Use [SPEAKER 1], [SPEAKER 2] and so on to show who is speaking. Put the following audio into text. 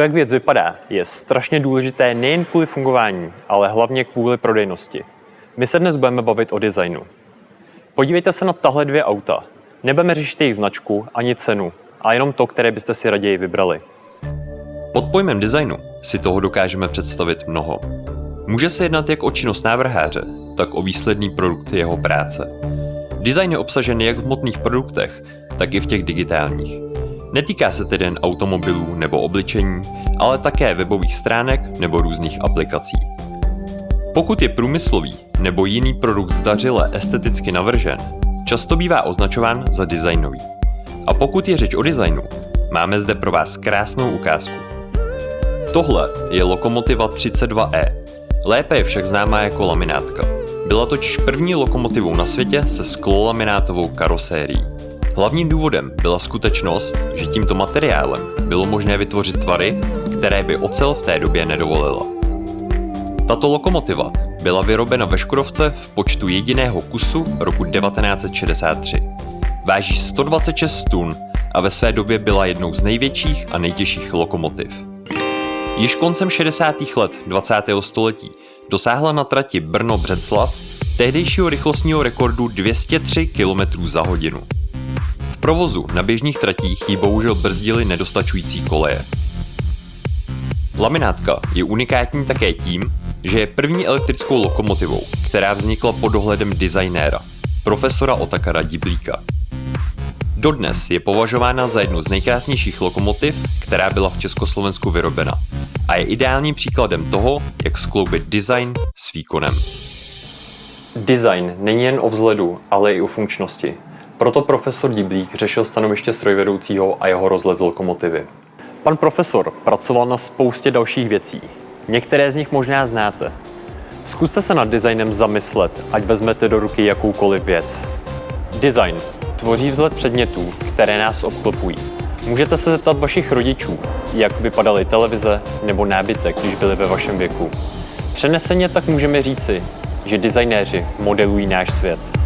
[SPEAKER 1] To, jak věc vypadá, je strašně důležité nejen kvůli fungování, ale hlavně kvůli prodejnosti. My se dnes budeme bavit o designu. Podívejte se na tahle dvě auta. Nebudeme řešit jejich značku ani cenu, a jenom to, které byste si raději vybrali.
[SPEAKER 2] Pod pojmem designu si toho dokážeme představit mnoho. Může se jednat jak o činnost návrháře, tak o výsledný produkt jeho práce. Design je obsažen jak v hmotných produktech, tak i v těch digitálních. Netýká se tedy jen automobilů nebo obličení, ale také webových stránek nebo různých aplikací. Pokud je průmyslový nebo jiný produkt zdařile esteticky navržen, často bývá označován za designový. A pokud je řeč o designu, máme zde pro vás krásnou ukázku. Tohle je lokomotiva 32E. Lépe je však známá jako laminátka. Byla totiž první lokomotivou na světě se sklolaminátovou karosérií. Hlavním důvodem byla skutečnost, že tímto materiálem bylo možné vytvořit tvary, které by ocel v té době nedovolila. Tato lokomotiva byla vyrobena ve Škodovce v počtu jediného kusu roku 1963. Váží 126 tun a ve své době byla jednou z největších a nejtěžších lokomotiv. Již koncem 60. let 20. století dosáhla na trati Brno-Břeclav tehdejšího rychlostního rekordu 203 km za hodinu. Provozu na běžných tratích ji bohužel brzdily nedostačující koleje. Laminátka je unikátní také tím, že je první elektrickou lokomotivou, která vznikla pod dohledem designéra, profesora Otakara Diblíka. Dodnes je považována za jednu z nejkrásnějších lokomotiv, která byla v Československu vyrobena a je ideálním příkladem toho, jak skloubit design s výkonem.
[SPEAKER 1] Design není jen o vzhledu, ale i o funkčnosti. Proto profesor Diblík řešil stanoviště strojvedoucího a jeho rozhled z lokomotivy. Pan profesor pracoval na spoustě dalších věcí. Některé z nich možná znáte. Zkuste se nad designem zamyslet, ať vezmete do ruky jakoukoliv věc. Design tvoří vzhled předmětů, které nás obklopují. Můžete se zeptat vašich rodičů, jak vypadaly televize nebo nábytek, když byli ve vašem věku. Přeneseně tak můžeme říci, že designéři modelují náš svět.